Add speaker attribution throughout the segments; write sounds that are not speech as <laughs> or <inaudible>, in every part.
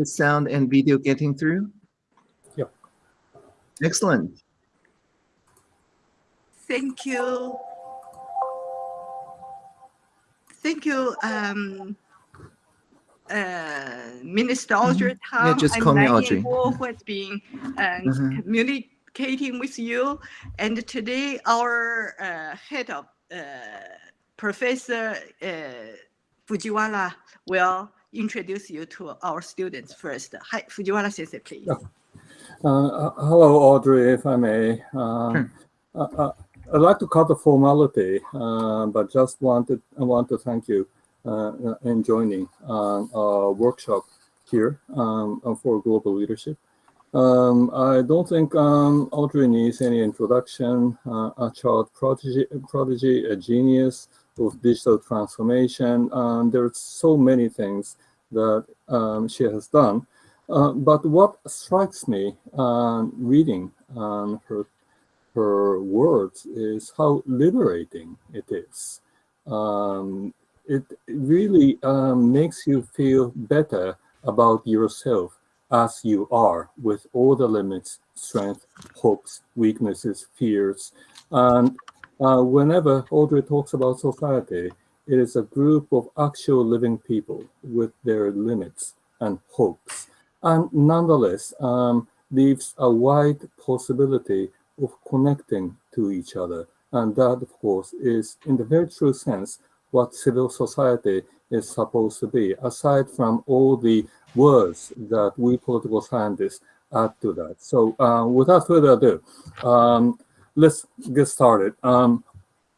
Speaker 1: the sound and video getting through?
Speaker 2: Yeah.
Speaker 1: Excellent.
Speaker 3: Thank you. Thank you, um, uh, Minister Audrey
Speaker 1: Mm-hmm. Yeah,
Speaker 3: Tang
Speaker 1: just
Speaker 3: and
Speaker 1: call me Audrey.
Speaker 3: Yingbo, who has been uh,
Speaker 1: Mhm.
Speaker 3: communicating with you. And today, our uh, head of uh, Professor uh, Fujiwara will introduce you to our students first. Hi, Fujiwara sensei, please.
Speaker 2: Yeah. Uh, hello, Audrey, if I may. Uh,
Speaker 1: Sure.
Speaker 2: uh, uh, I'd like to cut the formality, uh, but just wanted I want to thank you uh, in joining uh, our workshop here um, for global leadership. Um, I don't think um, Audrey needs any introduction. Uh, a child prodigy, prodigy, a genius of digital transformation. Um, there's so many things that um, she has done. Uh, but what strikes me um, reading her her words is how liberating it is. Um, it really um, makes you feel better about yourself as you are with all the limits, strength, hopes, weaknesses, fears. And uh, whenever Audrey talks about society, it is a group of actual living people with their limits and hopes and nonetheless um, leaves a wide possibility of connecting to each other. And that, of course, is in the very true sense what civil society is supposed to be, aside from all the words that we political scientists add to that. So uh, without further ado, um, let's get started. Um,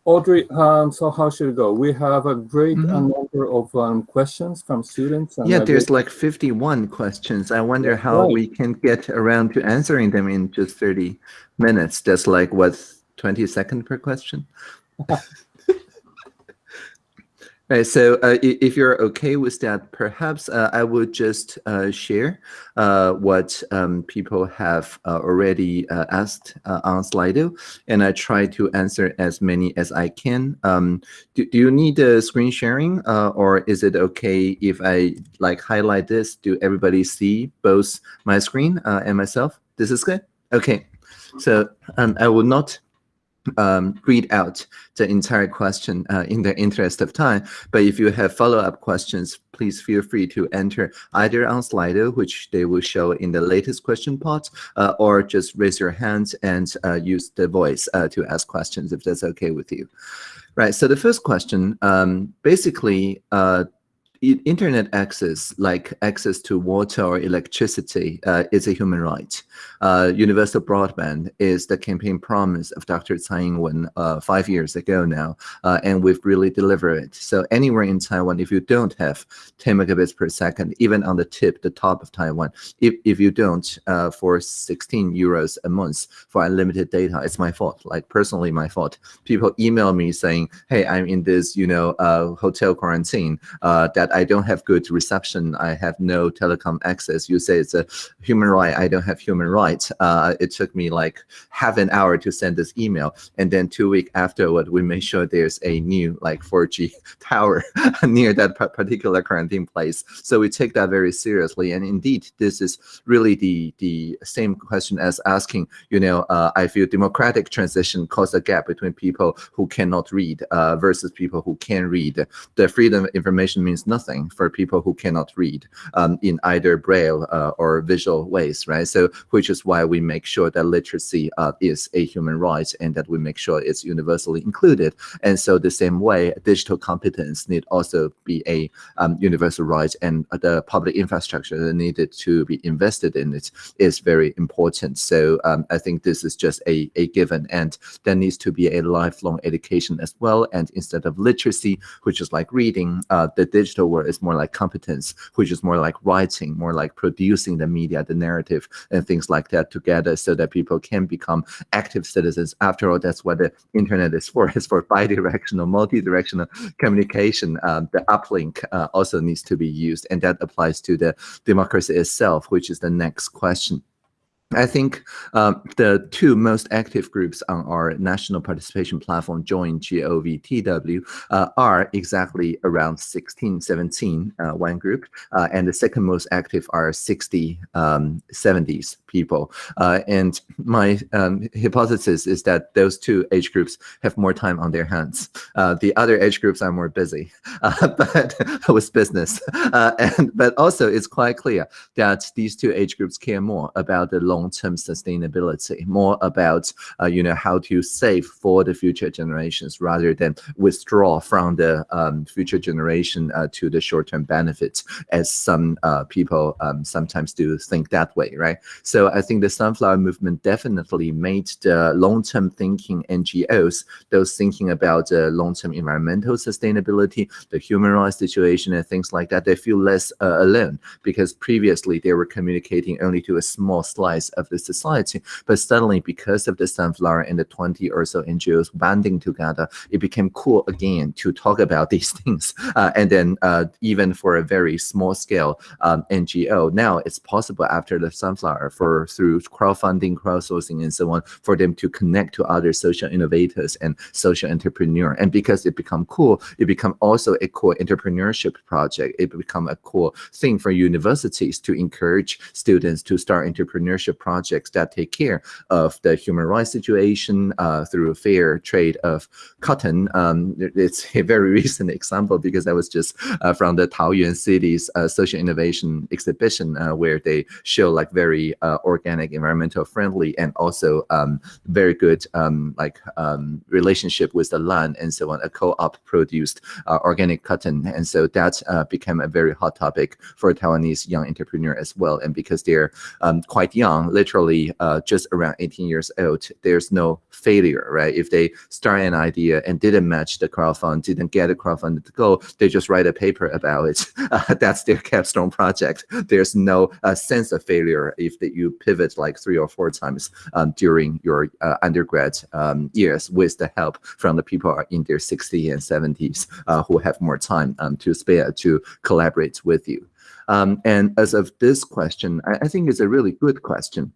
Speaker 2: Audrey, um, so how should it go? We have a great
Speaker 1: Mhm.
Speaker 2: uh, number of um, questions from students. and
Speaker 1: Yeah, there's like 51 questions. I wonder how
Speaker 2: Right.
Speaker 1: we can get around to answering them in just 30 minutes. That's like what 20 seconds per question. <laughs> Right, so uh, if you're okay with that, perhaps uh, I would just uh, share uh, what um, people have uh, already uh, asked uh, on Slido, and I try to answer as many as I can. Um, do, do you need uh, screen sharing, uh, or is it okay if I like highlight this? Do everybody see both my screen uh, and myself? This is good. Okay, so um, I will not um, read out the entire question uh, in the interest of time. But if you have follow-up questions, please feel free to enter either on Slido, which they will show in the latest question pot, uh, or just raise your hand and uh, use the voice uh, to ask questions if that's okay with you. Right. So the first question, um, basically, uh, internet access, like access to water or electricity, uh, is a human right. Uh, universal broadband is the campaign promise of Dr. Tsai Ing-wen uh, five years ago now, uh, and we've really delivered it. So anywhere in Taiwan, if you don't have 10 megabits per second, even on the tip, the top of Taiwan, if, if you don't, uh, for 16 euros a month for unlimited data, it's my fault, like personally my fault. People email me saying, hey, I'm in this, you know, uh, hotel quarantine, that I don't have good reception, I have no telecom access. You say it's a human right, I don't have human rights. Uh, it took me like half an hour to send this email. And then two weeks afterward, we made sure there's a new like 4G <laughs> tower <laughs> near that particular quarantine place. So we take that very seriously. And indeed, this is really the, the same question as asking, you know, uh, I feel democratic transition caused a gap between people who cannot read uh, versus people who can read. The freedom of information means nothing for people who cannot read um, in either braille uh, or visual ways, right? So, which is why we make sure that literacy uh, is a human right and that we make sure it's universally included. And so, the same way, digital competence need also be a um, universal right, and the public infrastructure that needed to be invested in it is very important. So, um, I think this is just a, a given, and there needs to be a lifelong education as well. And instead of literacy, which is like reading, uh, the digital world is more like competence, which is more like writing, more like producing the media, the narrative, and things like that together so that people can become active citizens. After all, that's what the internet is for. <laughs> It's for bi-directional, multi-directional communication. Um, the uplink uh, also needs to be used, and that applies to the democracy itself, which is the next question. I think um, the two most active groups on our national participation platform, Join GOVTW, uh, are exactly around 16, 17, uh, one group, uh, and the second most active are 60, um, 70s people. Uh, and my um, hypothesis is that those two age groups have more time on their hands. Uh, the other age groups are more busy, <laughs> uh, but <laughs> with business. and but also, it's quite clear that these two age groups care more about the long long-term sustainability, more about uh, you know how to save for the future generations rather than withdraw from the um, future generation uh, to the short-term benefits, as some uh, people um, sometimes do think that way, right? So I think the sunflower movement definitely made the long-term thinking NGOs, those thinking about uh, long-term environmental sustainability, the human rights situation, and things like that, they feel less uh, alone because previously they were communicating only to a small slice of the society. But suddenly, because of the sunflower and the 20 or so NGOs banding together, it became cool again to talk about <laughs> these things. Uh, and then uh, even for a very small scale um, NGO, now it's possible after the sunflower for through crowdfunding, crowdsourcing, and so on, for them to connect to other social innovators and social entrepreneur. And because it become cool, it become also a cool entrepreneurship project. It become a cool thing for universities to encourage students to start entrepreneurship projects that take care of the human rights situation uh, through fair trade of cotton. Um, it's a very <laughs> recent example because I was just uh, from the Taoyuan city's uh, social innovation exhibition uh, where they show like very uh, organic, environmental friendly, and also um, very good um, like um, relationship with the land and so on. A co-op produced uh, organic cotton, and so that became a very hot topic for Taiwanese young entrepreneur as well. And because they're um, quite young, literally uh, just around 18 years old, there's no failure, right? If they start an idea and didn't match the crowdfund, didn't get a to go, they just write a paper about it. <laughs> Uh, that's their capstone project. There's no uh, sense of failure if you pivot like three or four times um, during your uh, undergrad um, years with the help from the people in their 60s and 70s uh, who have more time um, to spare to collaborate with you. Um, and as of this question, I, I think it's a really good question.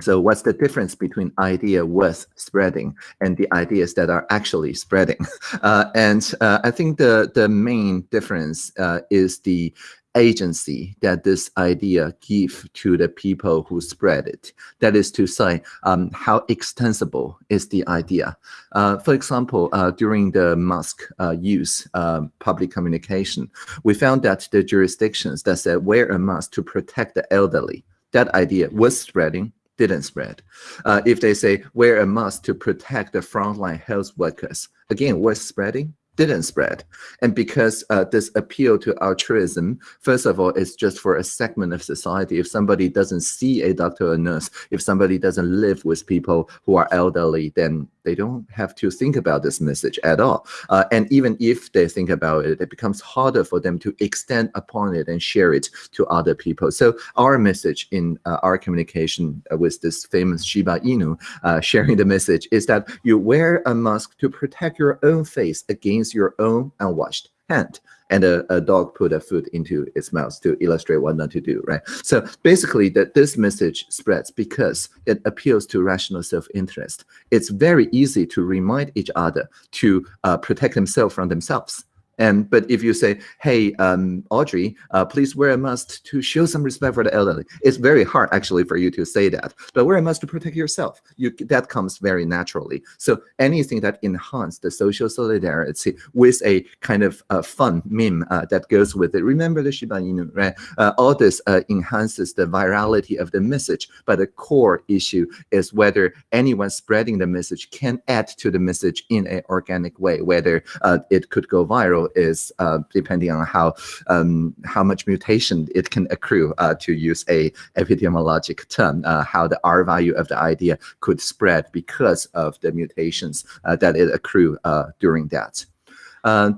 Speaker 1: So what's the difference between idea worth spreading and the ideas that are actually spreading? <laughs> Uh, and uh, I think the, the main difference uh, is the agency that this idea give to the people who spread it. That is to say, um, how extensible is the idea? Uh, for example, uh, during the Musk uh, use um, public communication, we found that the jurisdictions that said wear a mask to protect the elderly, that idea was spreading didn't spread. Uh, if they say wear a mask to protect the frontline health workers, again, was spreading, didn't spread. And because uh, this appeal to altruism, first of all, it's just for a segment of society. If somebody doesn't see a doctor or nurse, if somebody doesn't live with people who are elderly, then they don't have to think about this message at all. Uh, and even if they think about it, it becomes harder for them to extend upon it and share it to other people. So our message in uh, our communication uh, with this famous Shiba Inu, uh, sharing the message is that you wear a mask to protect your own face against your own unwashed hand and a, a, dog put a food into its mouth to illustrate what not to do, right? So basically that this message spreads because it appeals to rational self-interest. It's very easy to remind each other to uh, protect themselves from themselves. And but if you say, "Hey, um, Audrey, uh, please wear a mask to show some respect for the elderly," it's very hard actually for you to say that. But wear a mask to protect yourself. You that comes very naturally. So anything that enhances the social solidarity with a kind of uh, fun meme uh, that goes with it. Remember the Shiba Inu, right? Uh, all this uh, enhances the virality of the message. But the core issue is whether anyone spreading the message can add to the message in an organic way, whether uh, it could go viral is uh, depending on how um, how much mutation it can accrue uh, to use a epidemiologic term, uh, how the R value of the idea could spread because of the mutations that it accrue during that.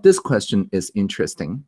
Speaker 1: This question is interesting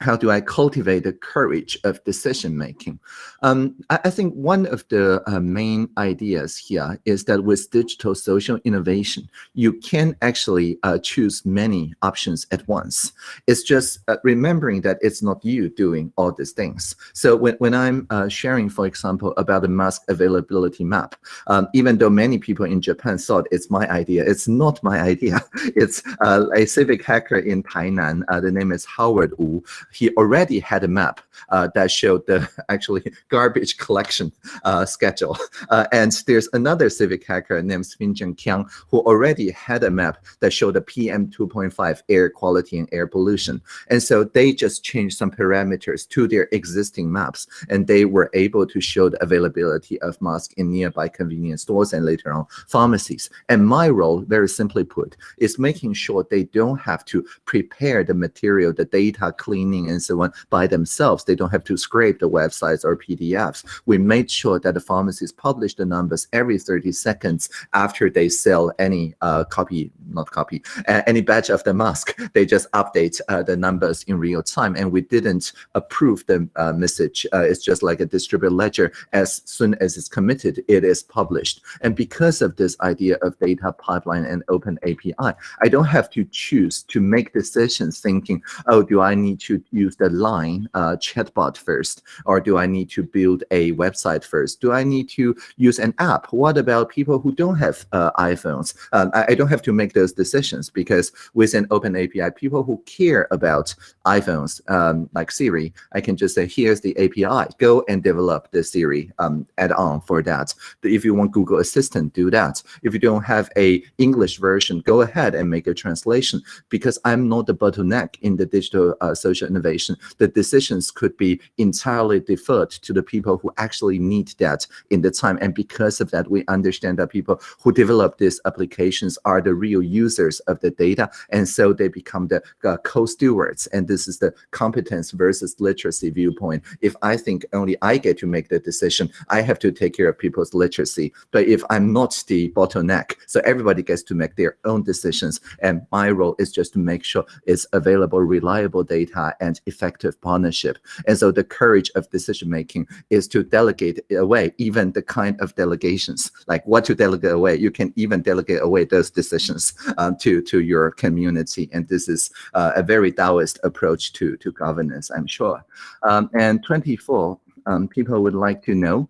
Speaker 1: how do I cultivate the courage of decision making? Um, I, I, think one of the uh, main ideas here is that with digital social innovation, you can actually uh, choose many options at once. It's just uh, remembering that it's not you doing all these things. So when, when I'm uh, sharing, for example, about the mask availability map, um, even though many people in Japan thought it's my idea, it's not my <laughs> idea. It's uh, a civic hacker in Tainan. Uh, the name is Howard Wu he already had a map uh, that showed the <laughs> actually garbage collection uh, schedule. Uh, and there's another civic hacker named Finjon Kiang who already had a map that showed the PM 2.5 air quality and air pollution. And so they just changed some parameters to their existing maps, and they were able to show the availability of masks in nearby convenience stores and later on pharmacies. And my role, very simply put, is making sure they don't have to prepare the material, the data cleaning and so on by themselves. They don't have to scrape the websites or PDFs. We made sure that the pharmacies publish the numbers every 30 seconds after they sell any uh, copy, not copy, uh, any batch of the mask. They just update uh, the numbers in real time. And we didn't approve the uh, message. Uh, it's just like a distributed ledger. As soon as it's committed, it is published. And because of this idea of data pipeline and open API, I don't have to choose to make decisions thinking, oh, do I need to use the line uh, chatbot first, or do I need to build a website first? Do I need to use an app? What about people who don't have uh, iPhones? Um, I, I, don't have to make those decisions because with an open API, people who care about iPhones, um, like Siri, I can just say, here's the API. Go and develop the Siri um, add-on for that. If you want Google Assistant, do that. If you don't have a English version, go ahead and make a translation because I'm not the bottleneck in the digital uh, social innovation. The decisions could be entirely deferred to the people who actually need that in the time. And because of that, we understand that people who develop these applications are the real users of the data. And so they become the uh, co-stewards. And this is the competence versus literacy viewpoint. If I think only I get to make the decision, I have to take care of people's literacy. But if I'm not the bottleneck, so everybody gets to make their own decisions. And my role is just to make sure it's available, reliable data and effective partnership. And so the courage of decision making is to delegate away even the kind of delegations, like what to delegate away. You can even delegate away those decisions um, to, to your community. And this is uh, a very Taoist approach to, to governance, I'm sure. Um, and 24, um, people would like to know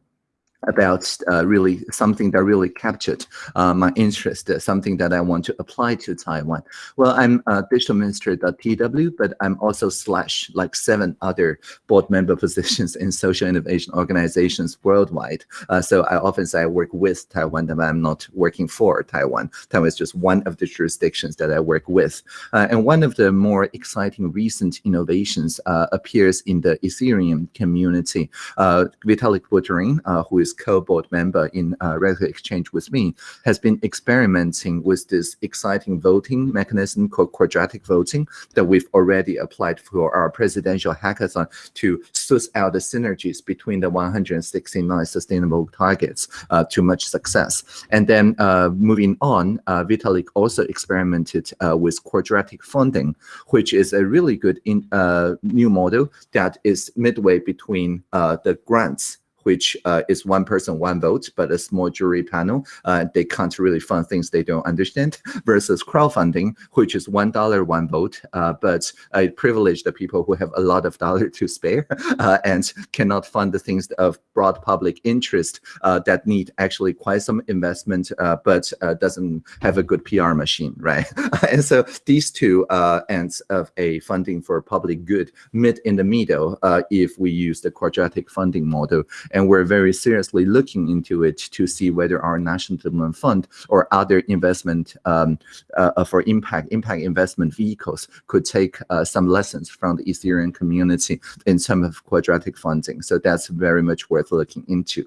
Speaker 1: about uh, really something that really captured uh, my interest, uh, something that I want to apply to Taiwan. Well, I'm a digital minister TW, but I'm also slash like seven other board member <laughs> positions in social innovation organizations worldwide. Uh, so I often say I work with Taiwan, but I'm not working for Taiwan. Taiwan is just one of the jurisdictions that I work with. Uh, and one of the more exciting recent innovations appears in the Ethereum community. Vitalik Buterin, who is co-board member in uh, RadicalxChange with me, has been experimenting with this exciting voting mechanism called quadratic voting that we've already applied for our presidential hackathon to suss out the synergies between the 169 sustainable targets uh, to much success. And then uh, moving on, uh, Vitalik also experimented uh, with quadratic funding, which is a really good in, uh, new model that is midway between the grants which uh, is one person, one vote, but a small jury panel. Uh, they can't really fund things they don't understand <laughs> versus crowdfunding, which is $1, one vote, uh, but I privilege the people who have a lot of dollar to spare <laughs> uh, and cannot fund the things of broad public interest uh, that need actually quite some investment, uh, but doesn't have a good PR machine, <laughs> right? and so these two ends of a funding for public good meet in the middle if we use the quadratic funding model and we're very seriously looking into it to see whether our national development fund or other investment um, uh, for impact impact investment vehicles could take uh, some lessons from the Ethereum community in terms of quadratic funding. So that's very much worth looking into.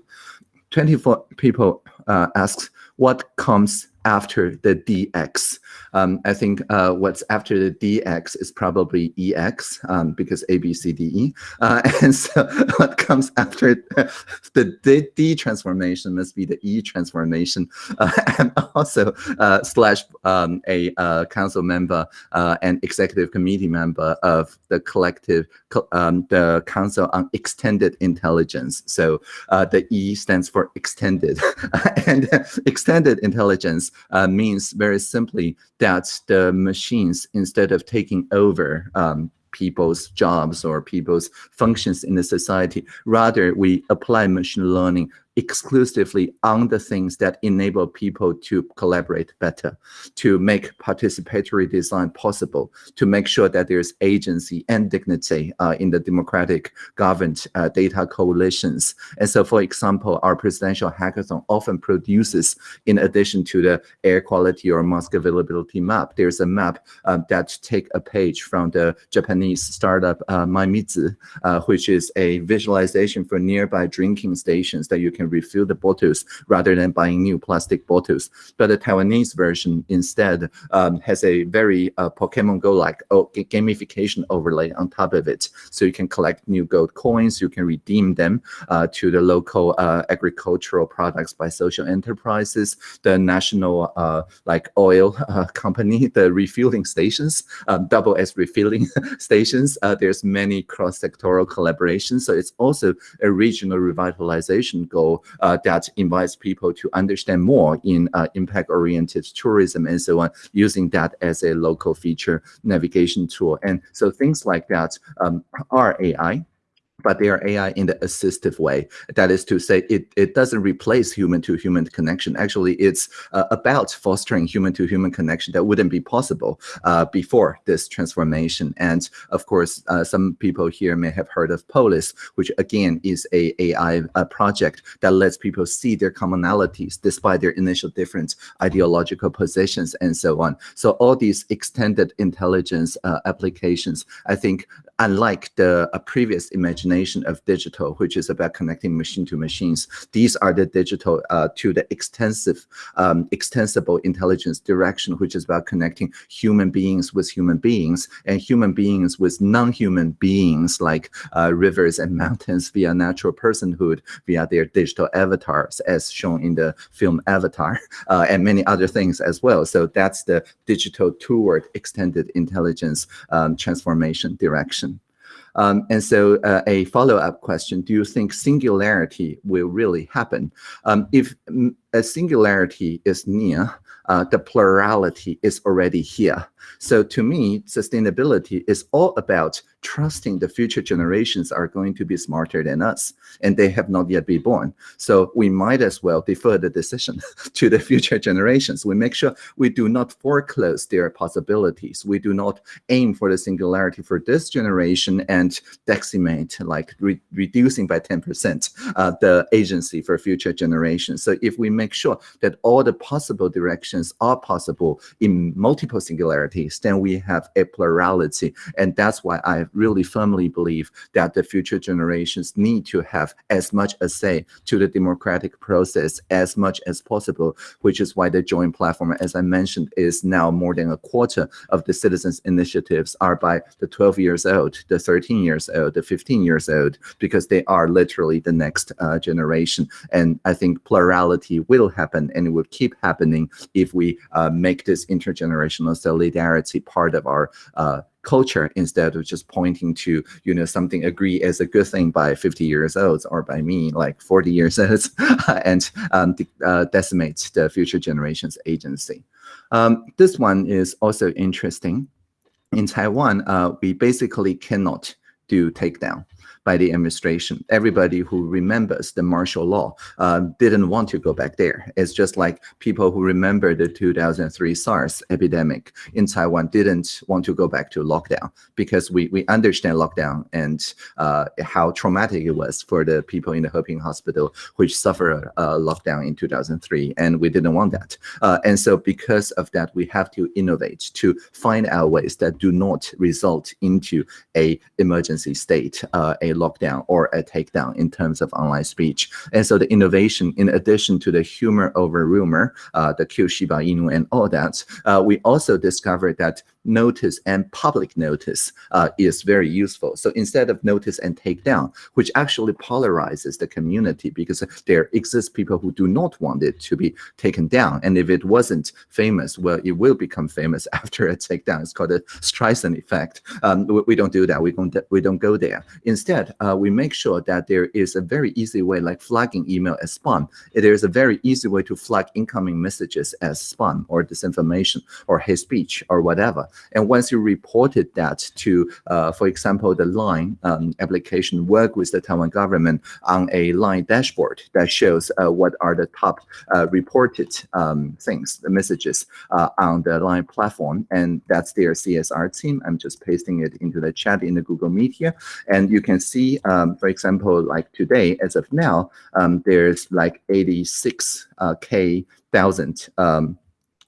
Speaker 1: 24 people uh, asked what comes after the DX. Um, I think uh, what's after the DX is probably EX um, because A, B, C, D, E. Uh, <laughs> and so what comes after <laughs> the D, D, transformation must be the E transformation uh, <laughs> and also uh, slash um, a uh, council member uh, and executive committee member of the collective, um, the Council on Extended Intelligence. So the E stands for extended and extended intelligence uh, means very simply that the machines, instead of taking over um, people's jobs or people's functions in the society, rather we apply machine learning exclusively on the things that enable people to collaborate better, to make participatory design possible, to make sure that there's agency and dignity uh, in the democratic governed uh, data coalitions. And so, for example, our presidential hackathon often produces, in addition to the air quality or mask availability map, there's a map um, that take a page from the Japanese startup uh, uh, which is a visualization for nearby drinking stations that you refill the bottles rather than buying new plastic bottles. But the Taiwanese version instead um, has a very uh, Pokemon Go-like oh, gamification overlay on top of it. So you can collect new gold coins, you can redeem them uh, to the local uh, agricultural products by social enterprises, the national uh, like oil uh, <laughs> company, the refueling stations, um, double S refueling <laughs> stations. Uh, there's many cross-sectoral collaborations. So it's also a regional revitalization goal uh, that invites people to understand more in uh, impact-oriented tourism and so on, using that as a local feature navigation tool. And so things like that um, are AI but they are AI in the assistive way. That is to say, it, it doesn't replace human-to-human -human connection. Actually, it's uh, about fostering human-to-human -human connection that wouldn't be possible uh, before this transformation. And of course, uh, some people here may have heard of Polis, which again is a AI uh, project that lets people see their commonalities despite their initial different ideological positions and so on. So all these extended intelligence uh, applications, I think, unlike the previous imagination of digital, which is about connecting machine to machines, these are the digital uh, to the extensive, um, extensible intelligence direction, which is about connecting human beings with human beings and human beings with non-human beings like uh, rivers and <laughs> mountains via natural personhood, via their digital avatars, as shown in the film Avatar, <laughs> uh, and many other things as well. So that's the digital toward extended intelligence um, transformation direction. Um, and so uh, a follow-up question, do you think singularity will really happen? Um, if a singularity is near, uh, the plurality is already here. So to me, sustainability is all about trusting the future generations are going to be smarter than us, and they have not yet been born. So we might as well defer the decision <laughs> to the future generations. We make sure we do not foreclose their possibilities. We do not aim for the singularity for this generation and decimate, like re reducing by 10% uh, the agency for future generations. So if we make sure that all the possible directions are possible in multiple singularities, then we have a plurality. And that's why I really firmly believe that the future generations need to have as much a say to the democratic process as much as possible, which is why the Join platform, as I mentioned, is now more than a quarter of the citizens initiatives are by the 12 years old, the 13 years old, the 15 years old, because they are literally the next uh, generation. And I think plurality will happen and it will keep happening if we uh, make this intergenerational solidarity part of our uh, culture instead of just pointing to you know something agree as a good thing by 50 years old or by me like 40 years old <laughs> and um, uh, decimate the future generations agency. Um, this one is also interesting. In taiwan uh, we basically cannot do takedown by the administration. Everybody who remembers the martial law uh, didn't want to go back there. It's just like people who remember the 2003 SARS epidemic in Taiwan didn't want to go back to lockdown because we, we understand lockdown and uh, how traumatic it was for the people in the Heping Hospital, which suffered a lockdown in 2003, and we didn't want that. Uh, and so because of that, we have to innovate to find out ways that do not result into a emergency state, uh, a lockdown or a takedown in terms of online speech. And so the innovation, in addition to the humor over rumor, uh, the Q Shiba Inu and all that, uh, we also discovered that notice and public notice uh, is very useful. So instead of notice and take down, which actually polarizes the community because there exist people who do not want it to be taken down. And if it wasn't famous, well, it will become famous <laughs> after a takedown. It's called a Streisand effect. Um, we, we, don't do that. We don't, we don't go there. Instead, uh, we make sure that there is a very easy way, like flagging email as spam. There is a very easy way to flag incoming messages as spam or disinformation or hate speech or whatever. And once you reported that to, uh, for example, the Line um, application, work with the Taiwan government on a Line dashboard that shows uh, what are the top uh, reported um, things, the messages uh, on the Line platform. And that's their CSR team. I'm just pasting it into the chat in the Google Meet here. And you can see, um, for example, like today, as of now, um, there's like 86K thousand um,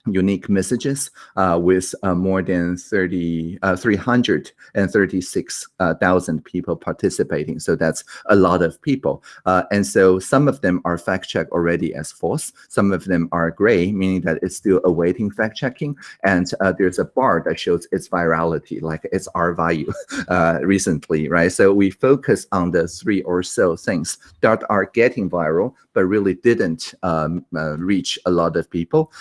Speaker 1: unique messages uh, with uh, more than 30, uh, 336,000 uh, people participating. So that's a lot of people. Uh, and so some of them are fact-checked already as false. Some of them are gray, meaning that it's still awaiting fact-checking. And uh, there's a bar that shows its virality, like its R value <laughs> recently, right? So we focus on the three or so things that are getting viral, but really didn't um, reach a lot of people.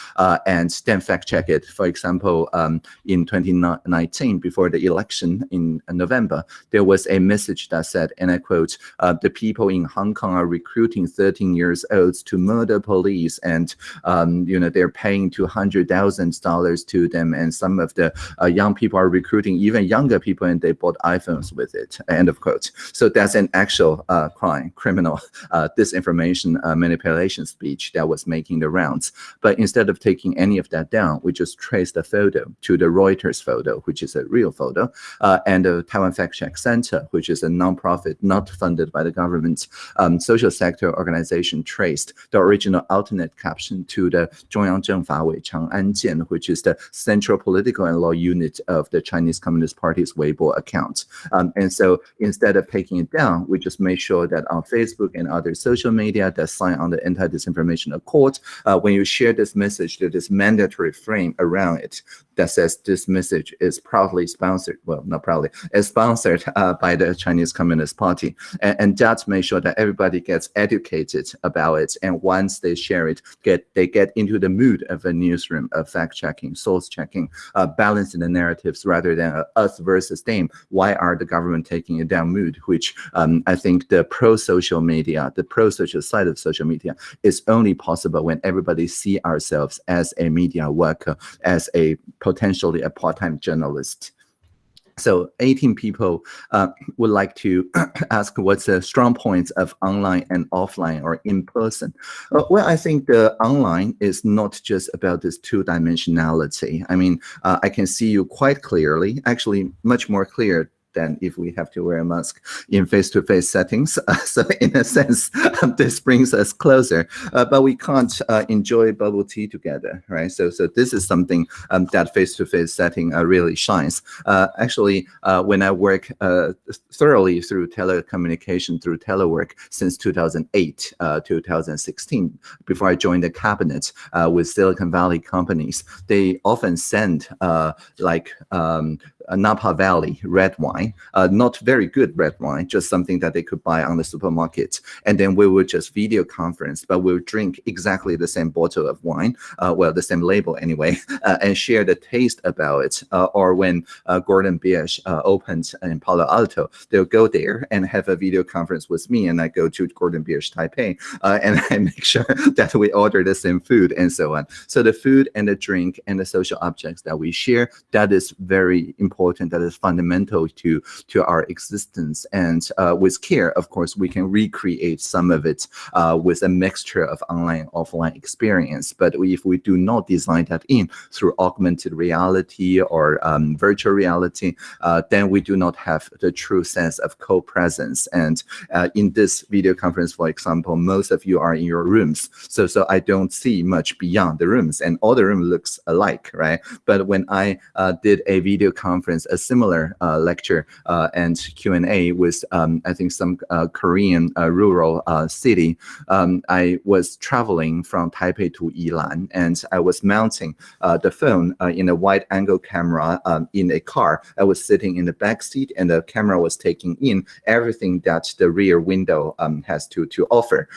Speaker 1: and and then fact check it. For example, um, in 2019, before the election in November, there was a message that said, and I quote, uh, the people in Hong Kong are recruiting 13 years olds to murder police and, um, you know, they're paying $200,000 to them. And some of the uh, young people are recruiting even younger people and they bought iPhones with it, end of quote. So that's an actual uh, crime, criminal uh, disinformation uh, manipulation speech that was making the rounds. But instead of taking any of that down, we just trace the photo to the Reuters photo, which is a real photo, uh, and the Taiwan Fact Check Center, which is a nonprofit not funded by the government um, social sector organization, traced the original alternate caption to the Zhongyang Zhengfa Wei Chang'an Jian, which is the central political and law unit of the Chinese Communist Party's Weibo account. Um, and so instead of taking it down, we just made sure that on Facebook and other social media that sign on the anti-disinformation accord, uh, when you share this message, there is mandatory frame around it that says this message is proudly sponsored, well, not proudly, is sponsored uh, by the Chinese Communist Party. And, and that makes sure that everybody gets educated about it. And once they share it, get they get into the mood of a newsroom of fact-checking, source-checking, uh, balancing the narratives rather than uh, us versus them. Why are the government taking a down mood, which um, I think the pro-social media, the pro-social side of social media is only possible when everybody see ourselves as a media worker, as a potentially a part-time journalist. So 18 people uh, would like to <clears throat> ask what's the strong points of online and offline or in person. Uh, well, I think the online is not just about this two dimensionality. I mean, uh, I can see you quite clearly, actually much more clear than if we have to wear a mask in face-to-face -face settings. Uh, <laughs> so in a sense, <laughs> this brings us closer, uh, but we can't uh, enjoy bubble tea together, right? So, so this is something um, that face-to-face -face setting uh, really shines. Uh, actually, uh, when I work thoroughly through telecommunication, through telework since 2008, 2016, before I joined the cabinet with Silicon Valley companies, they often send like um, Napa Valley red wine, uh, not very good red wine, just something that they could buy on the supermarket. And then we would just video conference, but we'll drink exactly the same bottle of wine, uh, well, the same label anyway, <laughs> uh, and share the taste about it. Uh, or when uh, Gordon Biersch uh, opened in Palo Alto, they'll go there and have a video conference with me, and I go to Gordon Biersch Taipei, <laughs> and I make sure <laughs> that we order the same food and so on. So the food and the drink and the social objects that we share, that is very important important, that is fundamental to, to our existence. And uh, with care, of course, we can recreate some of it uh, with a mixture of online, offline experience. But if we do not design that in through augmented reality or um, virtual reality, uh, then we do not have the true sense of co-presence. And uh, in this video conference, for example, most of you are in your rooms. So, so I don't see much beyond the rooms and all the room looks alike, right? But when I uh, did a video conference conference a similar uh, lecture uh, and Q&A with, um, I think, some uh, Korean rural city. Um, I was traveling from Taipei to Yilan, and I was mounting the phone in a wide-angle camera um, in a car. I was sitting in the back seat, and the camera was taking in everything that the rear window um, has to, to offer.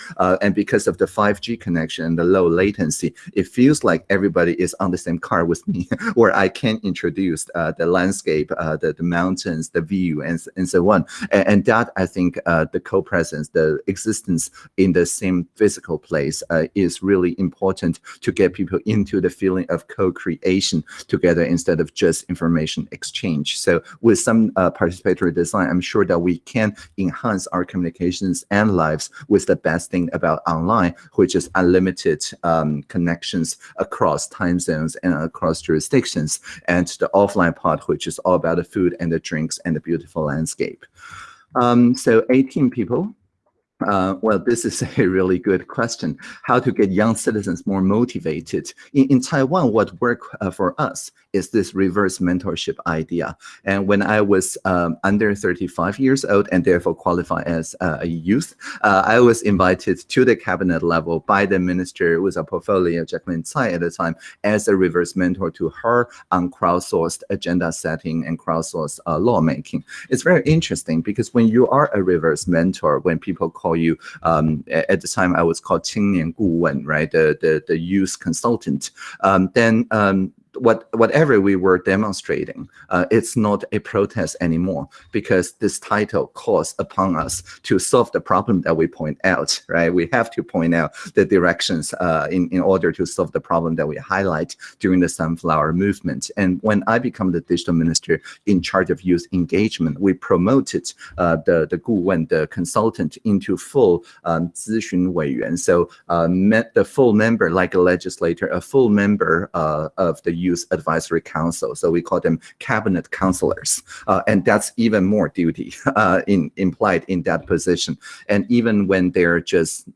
Speaker 1: and because of the 5G connection and the low latency, it feels like everybody is on the same car with me, <laughs> where I can introduce the landscape, the, the mountains, the view, and, and so on. And, and that, I think, uh, the co-presence, the existence in the same physical place uh, is really important to get people into the feeling of co-creation together instead of just information exchange. So with some uh, participatory design, I'm sure that we can enhance our communications and lives with the best thing about online, which is unlimited um, connections across time zones and across jurisdictions, and the offline part, which is all about the food and the drinks and the beautiful landscape. Um, so 18 people uh, well, this is a <laughs> really good question. How to get young citizens more motivated. In, in Taiwan, what worked uh, for us is this reverse mentorship idea. And when I was um, under 35 years old and therefore qualify as uh, a youth, uh, I was invited to the cabinet level by the minister with a portfolio, Jaclyn Tsai at the time, as a reverse mentor to her on crowdsourced agenda setting and crowdsourced uh, lawmaking. It's very interesting because when you are a reverse mentor, when people call you. Um, at the time, I was called Qingnian Guwen, right? The, the, the youth consultant. Um, then um, what whatever we were demonstrating, uh, it's not a protest anymore because this title calls upon us to solve the problem that we point out, right? We have to point out the directions uh, in, in order to solve the problem that we highlight during the Sunflower Movement. And when I become the digital minister in charge of youth engagement, we promoted uh, the, the 顾问, the consultant into full um, 咨询委员. So uh, the full member, like a legislator, a full member uh, of the Youth Advisory Council. So we call them cabinet counselors. Uh, and that's even more duty <laughs> uh, in, implied in that position. And even when they're just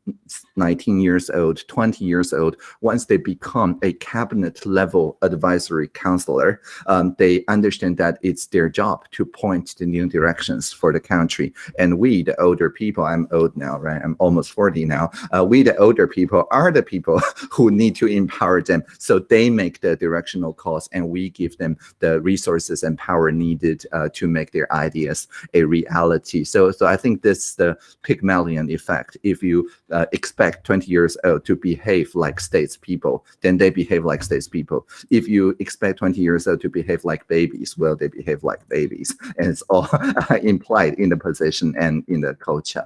Speaker 1: 19 years old, 20 years old, once they become a cabinet level advisory counselor, um, they understand that it's their job to point the new directions for the country. And we, the older people, I'm old now, right? I'm almost 40 now. Uh, we, the older people, are the people <laughs> who need to empower them so they make the direction cost, and we give them the resources and power needed uh, to make their ideas a reality. So, so I think this is the Pygmalion effect. If you uh, expect 20 years old to behave like statespeople, then they behave like statespeople. If you expect 20 years old to behave like babies, well, they behave like babies. <laughs> And it's all <laughs> implied in the position and in the culture.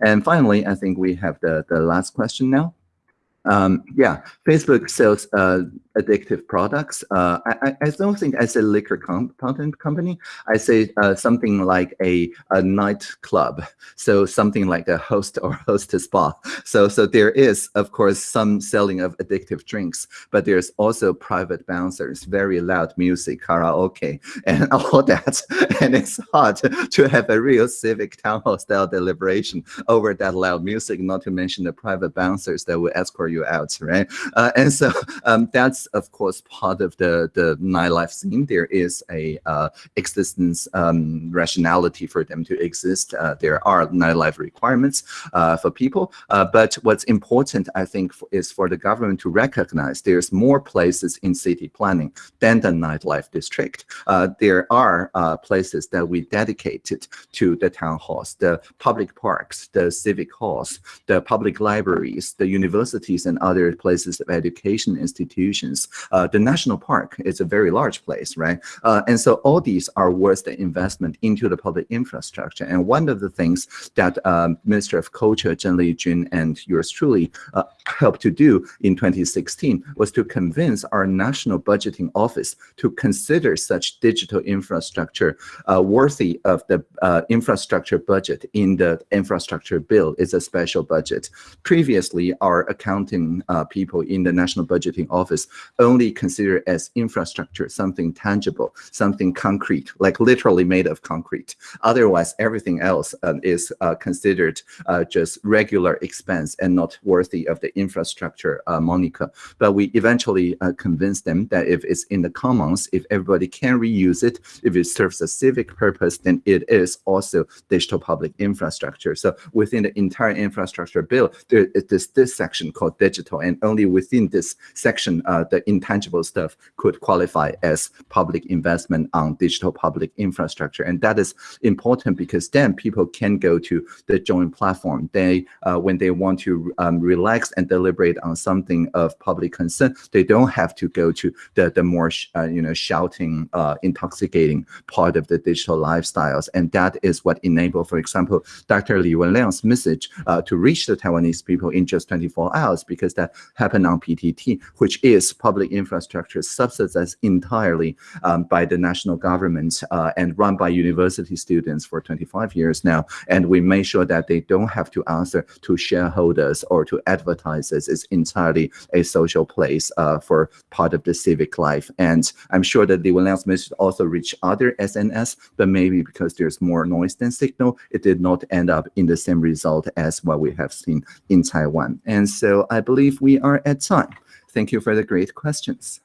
Speaker 1: And finally, I think we have the, the last question now. Um, yeah, Facebook sells uh, addictive products. Uh, I, I, don't think I say liquor content company. I say uh, something like a, a nightclub. <laughs> So something like a host or <laughs> hostess spa. So so there is, of course, some selling of addictive drinks, but there's also private bouncers, very loud music, karaoke, <laughs> and all that. And it's hard to have a real civic town hall style deliberation over that loud music, not to mention the private bouncers that will escort you out, right? Uh, and so <laughs> um, that's of course part of the the nightlife scene. There is a uh, existence um, rationality for them to exist. Uh, there are nightlife requirements uh, for people, uh, but what's important, I think, is for the government to recognize there's more places in city planning than the nightlife district. Uh, there are places that we dedicated to the town halls, the public parks, the civic halls, the public libraries, the and other places of education institutions. Uh, the national park is a very large place, right? Uh, and so all these are worth the investment into the public infrastructure. And one of the things that um, Minister of Culture, Zheng Lijun, and yours truly uh, helped to do in 2016 was to convince our national budgeting office to consider such digital infrastructure uh, worthy of the uh, infrastructure budget in the infrastructure bill. It's a special budget. Previously, our account accounting uh, people in the National Budgeting Office only consider as infrastructure something tangible, something concrete, like literally made of concrete. Otherwise, everything else uh, is considered uh, just regular expense and not worthy of the infrastructure uh, moniker. But we eventually uh, convinced them that if it's in the commons, if everybody can reuse it, if it serves a civic purpose, then it is also digital public infrastructure. So within the entire infrastructure bill, there is this section called digital, and only within this section, uh, the intangible stuff could qualify as public investment on digital public infrastructure. And that is important because then people can go to the Join platform. They, uh, when they want to um, relax and deliberate on something of public concern, they don't have to go to the, the more, uh, you know, shouting, intoxicating part of the digital lifestyles. And that is what enabled, for example, Dr. Li Wenliang's message uh, to reach the Taiwanese people in just 24 hours because that happened on PTT, which is public infrastructure subsidized entirely um, by the national government uh, and run by university students for 25 years now. And we made sure that they don't have to answer to shareholders or to advertisers. It's entirely a social place uh, for part of the civic life. And I'm sure that the Wenliang's message also reach other SNS, but maybe because there's more noise than signal, it did not end up in the same result as what we have seen in Taiwan. And so I believe we are at time. Thank you for the great questions.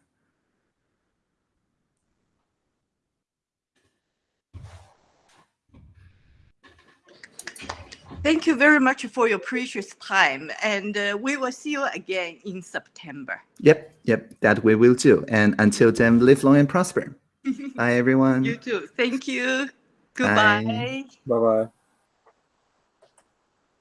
Speaker 3: Thank you very much for your precious time. And uh, we will see you again in September.
Speaker 1: Yep, yep, that we will do. And until then, live long and prosper. <laughs> Bye, everyone.
Speaker 3: You too. Thank you. Goodbye.
Speaker 2: Bye-bye.